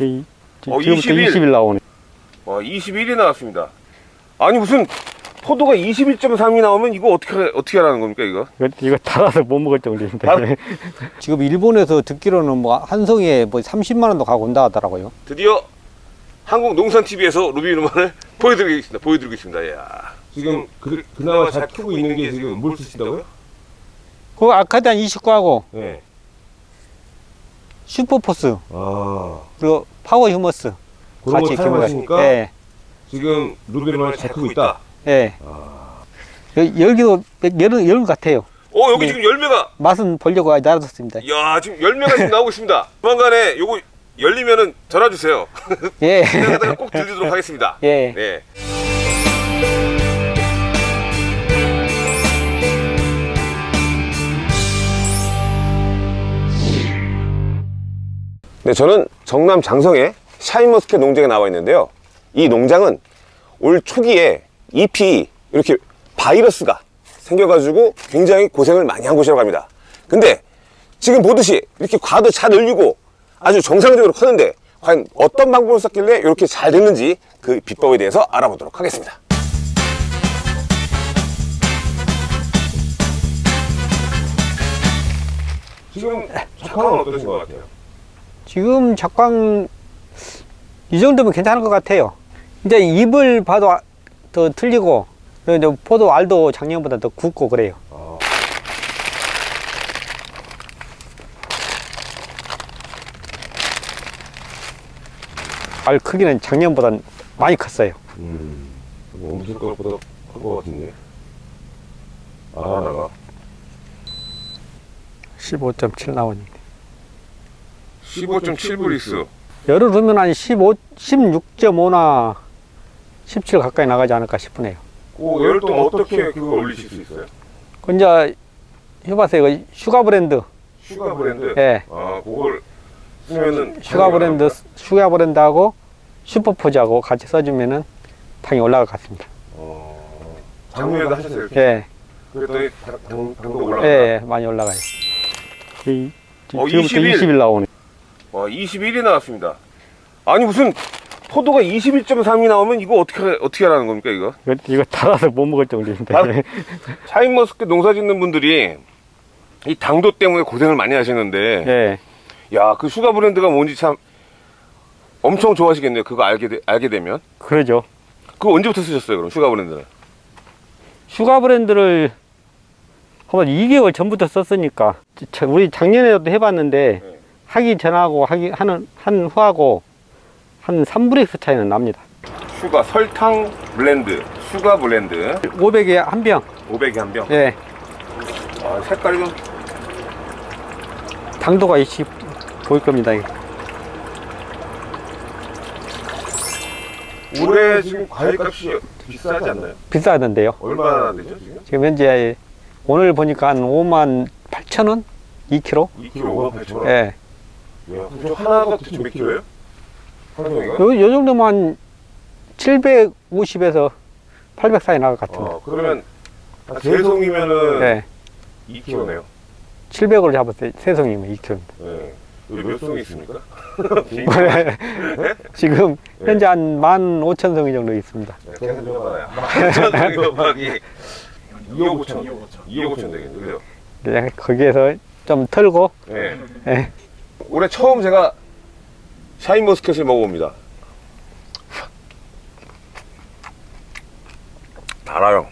이- 지- 어, 지금부터 20일. 20일 나오네. 와 21이 나왔습니다. 아니 무슨 포도가 21.3이 나오면 이거 어떻게 어떻게 하라는 겁니까 이거? 이거, 이거 달아서 못 먹을 정도인데. 달- 지금 일본에서 듣기로는 뭐 한 송이에 뭐 30만 원도 가고 온다 하더라고요. 드디어 한국 농산 TV에서 루비누만을 보여드리겠습니다. 보여드리겠습니다. 야 지금 그, 그나마 잘 크고 있는 게 지금 뭘 쓰신다고요? 그 아카디안 29하고 네. 슈퍼포스 아 그리고 Power Humus 그런 거 키워가지고. 사용하시니까 예. 지금 루비로망을 잘 크고 있다. 예. 여- 열기도 열은 열 같아요. 어 여기 네. 지금 열매가 맛은 보려고 놔뒀습니다. 야 지금 열매가 지금 나오고 있습니다. 조만간에 요거 열리면은 전화 주세요. 예. 꼭 들리도록 하겠습니다. 예. 네. 네, 저는 전남 장성의 샤인머스켓 농장에 나와 있는데요. 이 농장은 올 초기에 잎이 이렇게 바이러스가 생겨가지고 굉장히 고생을 많이 한 곳이라고 합니다. 근데 지금 보듯이 이렇게 과도 잘 열리고 아주 정상적으로 크는데 과연 어떤 방법을 썼길래 이렇게 잘 됐는지 그 비법에 대해서 알아보도록 하겠습니다. 지금 작황은 어떠신 것 같아요? 지금 작광 이 정도면 괜찮을 것 같아요. 이제 잎을 봐도 아- 더 틀리고 그리고 이제 포도 알도 작년보다 더 굵고 그래요. 알 크기는 작년보다 많이 컸어요. 음, 엄청 것보다 큰것 같은데. 아, 하나가 15.7 나오는데. 15.7브릭스. 열을 두면 한 15, 16.5나 17 가까이 나가지 않을까 싶으네요. 그 열을 동 어떻게 그거 올리실 수 있어요? 그 이제 해봤어요. 이거 슈가 블렌드. 슈가 블렌드. 예. 아, 그걸 쓰면은 슈가 블렌드, 슈가 블렌드하고 슈퍼포스하고 같이 써주면은 당이 올라갈 것 같습니다. 어, 작년에도 하셨어요. 이렇게? 예, 그랬더니 당, 당, 당도 올라가. 네. 예, 많이 올라가요. 이- 지- 어, 지금부터 20일. 20일 나오네. 와, 21이 나왔습니다. 아니 무슨 포도가 21.3이 나오면 이거 어떻게 어떻게 하라는 겁니까 이거? 이거, 이거 달아서 못 먹을 정도인데. 달- 샤인머스켓 농사 짓는 분들이 이 당도 때문에 고생을 많이 하시는데 예. 야그 슈가 블렌드가 뭔지 참 엄청 좋아하시겠네요. 그거 알게 되, 알게 되면 그러죠. 그거 언제부터 쓰셨어요? 그럼 슈가 블렌드는? 슈가 블렌드를 한번 2개월 전부터 썼으니까 자- 우리 작년에도 해봤는데 네. 하기 전하고 하기 하는 한 후하고 한 3브릭스 차이는 납니다. 슈가 설탕 블렌드 슈가 블렌드 500에 한 병. 500에 한 병. 예, 아, 색깔이 좀 당도가 이씨 보일 겁니다. 이거. 올해 지금 과일값이 비싸지 않나요? 비싸던데요. 얼마나 되죠 지금? 지금 현재 오늘 보니까 한 5만 8천 원? 2kg? 2kg 5만 8천 원. 예. 야, 그럼 하나가 대체 몇 킬로예요? 한 송이가? 요, 요 정도면 한 750에서 800 사이 나갈 것 같은데. 어, 그러면 한세 송이면은 예. 2kg네요. 700으로 잡았어요. 세 송이면 2kg. 네. 여기 몇 송이 있습니까? 지금 네. 현재 한 15,000송이 정도 있습니다. 계산 좀 해봐요. 1,000송이 곱하기 2억 5천. 2억 5천 되겠네. 그죠? 그냥 거기에서 좀 털고 네. 예. 올해 처음 제가 샤인머스켓을 먹어봅니다. 달아요.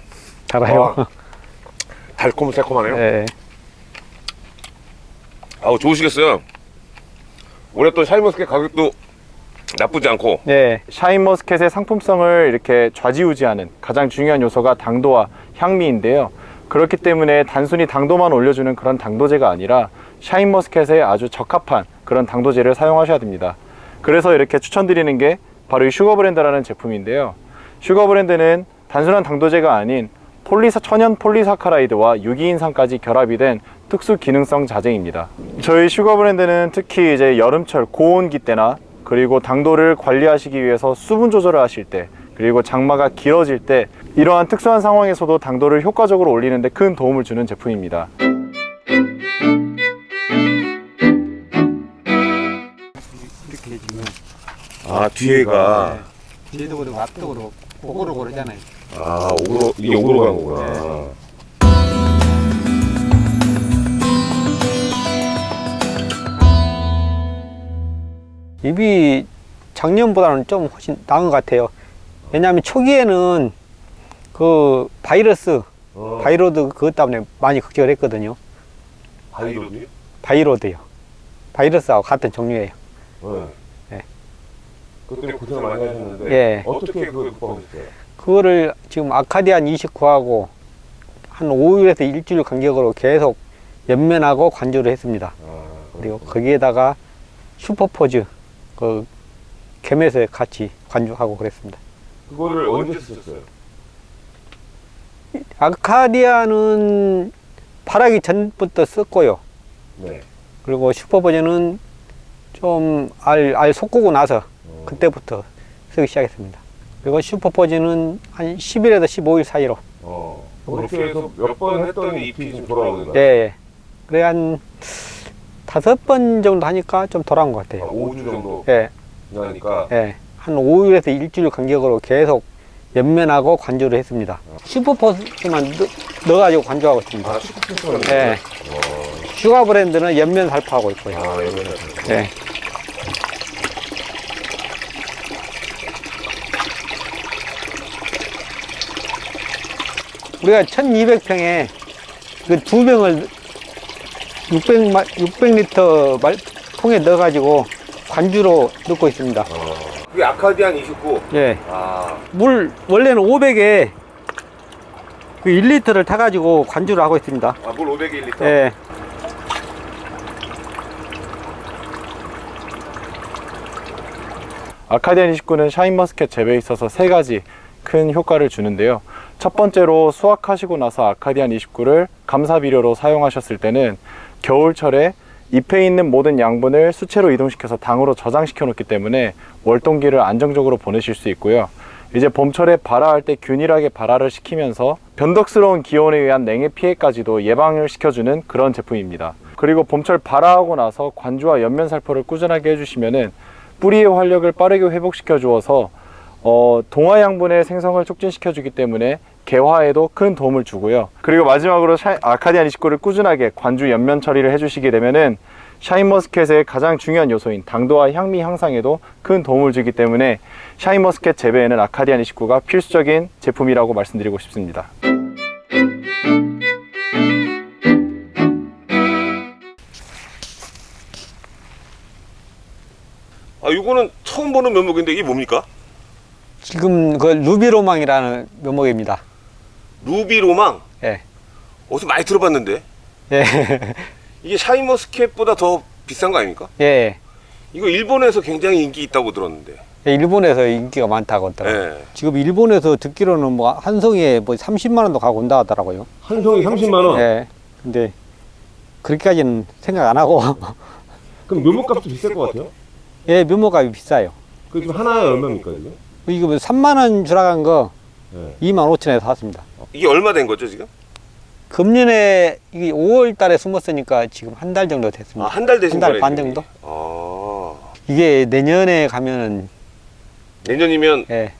달아요. 아. 달콤달콤하네요. 예. 아우 좋으시겠어요. 올해 또 샤인머스켓 가격도 나쁘지 않고 예. 샤인머스켓의 상품성을 이렇게 좌지우지하는 가장 중요한 요소가 당도와 향미인데요. 그렇기 때문에 단순히 당도만 올려주는 그런 당도제가 아니라 샤인머스켓에 아주 적합한 그런 당도제를 사용하셔야 됩니다. 그래서 이렇게 추천드리는 게 바로 이 슈거블렌드라는 제품인데요. 슈거블렌드는 단순한 당도제가 아닌 polysa, 천연 polysaccharide와 유기인산까지 결합이 된 특수 기능성 자재입니다. 저희 슈거블렌드는 특히 이제 여름철 고온기 때나 그리고 당도를 관리하시기 위해서 수분 조절을 하실 때 그리고 장마가 길어질 때 이러한 특수한 상황에서도 당도를 효과적으로 올리는 데 큰 도움을 주는 제품입니다. 아 뒤에가 뒤에도 그러고 앞도 그러고 고고로 고르잖아요. 아 오그로 이게 오그로 간 거구나. 잎이 작년보다는 좀 훨씬 나은 것 같아요. 왜냐하면 초기에는 그 바이러스, 어, 바이로드 그것 때문에 많이 걱정을 했거든요. 바이로드요? 바이로드요. 바이러스하고 같은 종류예요. 네. 네. 그것 때문에 고생을 많이 하셨는데 예. 어떻게 그걸 극복하셨어요? 그거를 지금 아카디안 29하고 한 5일에서 일주일 간격으로 계속 연면하고 관주를 했습니다. 아, 그리고 거기에다가 슈퍼포즈 그 겸해서 같이 관주하고 그랬습니다. 그거를 언제 쓰셨어요? 아카디아는 발하기 전부터 썼고요. 네. 그리고 슈퍼버전은 좀 알, 알 솟구고 나서 어. 그때부터 쓰기 시작했습니다. 그리고 슈퍼버전은 한 10일에서 15일 사이로. 어. 그렇게 해서 몇 번 했더니 잎이 좀 돌아오는 예. 거예요? 예. 그래 한 다섯 번 정도 하니까 좀 돌아온 것 아, 같아요. 5주 정도 예. 지나니까 예. 한 5일에서 일주일 간격으로 계속 연면하고 관주를 했습니다. 슈퍼포스만 넣, 넣어가지고 관주하고 있습니다. 아 슈퍼포스만 예. 슈가 블렌드는 연면 살포하고 있고요. 아 이거는 예. 우리가 1200평에 그 두 병을 600, 600리터 말, 통에 넣어가지고 관주로 넣고 있습니다. 그게 아카디안 29. 예. 아 물, 원래는 500에 그 1리터를 타가지고 관주를 하고 있습니다. 아, 물 500ml. 예. 아카디안 29는 샤인머스켓 재배에 있어서 세 가지 큰 효과를 주는데요. 첫 번째로 수확하시고 나서 아카디안 29를 감사비료로 사용하셨을 때는 겨울철에 잎에 있는 모든 양분을 수채로 이동시켜서 당으로 저장시켜 놓기 때문에 월동기를 안정적으로 보내실 수 있고요. 이제 봄철에 발화할 때 균일하게 발화를 시키면서 변덕스러운 기온에 의한 냉해 피해까지도 예방을 시켜주는 그런 제품입니다. 그리고 봄철 발화하고 나서 관주와 연면 살포를 꾸준하게 해주시면은 뿌리의 활력을 빠르게 회복시켜 주어서 어, 동화 양분의 생성을 촉진시켜 주기 때문에 개화에도 큰 도움을 주고요. 그리고 마지막으로 샤, 아카디안 29를 꾸준하게 관주 연면 처리를 해주시게 되면은 샤인머스켓의 가장 중요한 요소인 당도와 향미 향상에도 큰 도움을 주기 때문에 샤인머스켓 재배에는 아카디안 29가 필수적인 제품이라고 말씀드리고 싶습니다. 아 이거는 처음 보는 묘목인데 이게 뭡니까? 지금 그 루비로망이라는 묘목입니다. 루비 로망. 예. 어디서 많이 들어봤는데 예. 이게 샤인머스켓보다 더 비싼 거 아닙니까? 예. 이거 일본에서 굉장히 인기 있다고 들었는데. 예, 일본에서 인기가 많다고 하더라고요. 예. 지금 일본에서 듣기로는 뭐 한 송이에 뭐 30만 원도 가고 온다 하더라고요. 한 송이 30만 원. 예. 근데 그렇게까지는 생각 안 하고 그럼 묘목값도 비쌀 것 같아요. 예, 묘목값이 비싸요. 그 지금 하나에 얼마입니까 지금? 이거 뭐 3만 원 주라간 거 네. 2만 5천에 샀습니다. 이게 얼마 된 거죠 지금? 금년에 이게 5월 달에 숨었으니까 지금 한 달 정도 됐습니다. 아 한달 되신 한달 거네. 반. 정도? 아 이게 내년에 가면은 내년이면 예.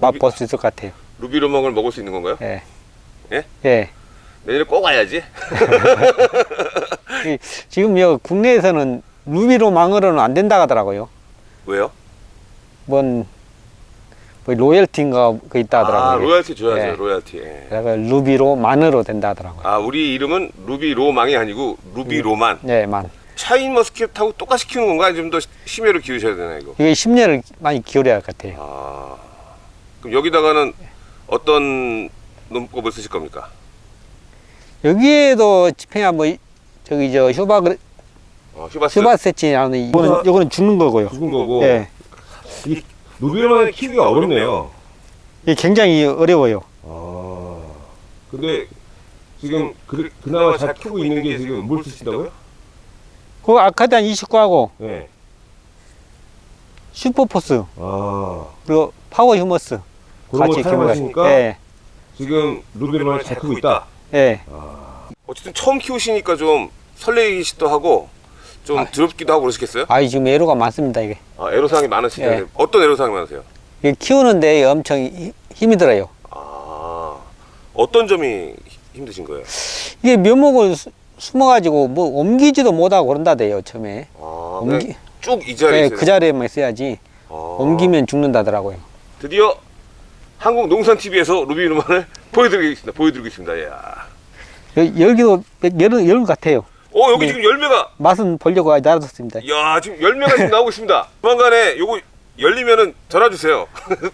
맛볼 수 있을 것 같아요. 루비 로망을 먹을 수 있는 건가요? 예. 예? 예. 내년에 꼭 와야지. 이- 지금 여 국내에서는 루비로망으로는 안 된다 하더라고요. 왜요? 뭔, 뭐 로열티인가 그 있다 하더라고요. 아 로얄티 줘야죠 예. 로얄티. 예. 그래서 루비로만으로 된다 하더라고요. 아 우리 이름은 루비 로망이 아니고 루비 로만. 네, 만. 샤인 머스켓하고 똑같이 키우는 건가? 좀 더 심혈을 기울이셔야 되나 이거? 이게 10년을 많이 기울여야 할 것 같아요. 아 그럼 여기다가는 어떤 논법을 쓰실 겁니까? 여기에도 집행한 뭐, 이- 저기 저 휴바, 어, 휴바스 휴바세치라는 이거는, 이거는 죽는 거고요. 죽은 거고 예. 루 비 로망을 키우기가 어렵네요. 이게 굉장히 어려워요. 아 근데 지금 그, 그나마 잘 키우고 있는 게 지금 뭘 쓰신다고요? 그 아카디안 29하고 네. 슈퍼포스 아 그리고 파워 휴머스 그런 거 겸해가지고. 사용하시니까 예. 지금 루비 로망을 잘 크고 있다. 예. 어쨌든 처음 키우시니까 좀 설레기시도 하고 좀 두렵기도 하고 그러시겠어요? 아이 지금 애로가 많습니다 이게. 아, 애로사항이 많으시네요. 예. 어떤 애로사항이 많으세요? 이게 키우는데 엄청 히- 힘이 들어요. 아, 어떤 점이 힘드신 거예요? 이게 묘목을 수- 숨어가지고 뭐 옮기지도 못하고 그런다대요 처음에. 아, 옮기- 쭉이 자리에 네, 있어요. 그 자리에만 있어야지 아, 옮기면 죽는다더라고요. 드디어 한국 농산 TV에서 루비 누만을 보여드리겠습니다. 보여드리고 있습니다. 야. 여, 여기도 여름 여름 같아요. 어 여기 네. 지금 열매가 맛은 보려고 놔뒀습니다. 야 지금 열매가 지금 나오고 있습니다. 조만간에 요거 열리면은 전화 주세요.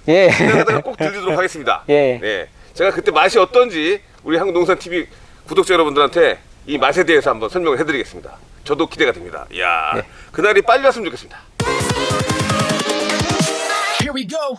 예. 제가 꼭 들리도록 하겠습니다. 예. 네. 제가 그때 맛이 어떤지 우리 한국 농산 TV 구독자 여러분들한테 이 맛에 대해서 한번 설명을 해드리겠습니다. 저도 기대가 됩니다. 야 네. 그날이 빨리 왔으면 좋겠습니다. Here we go.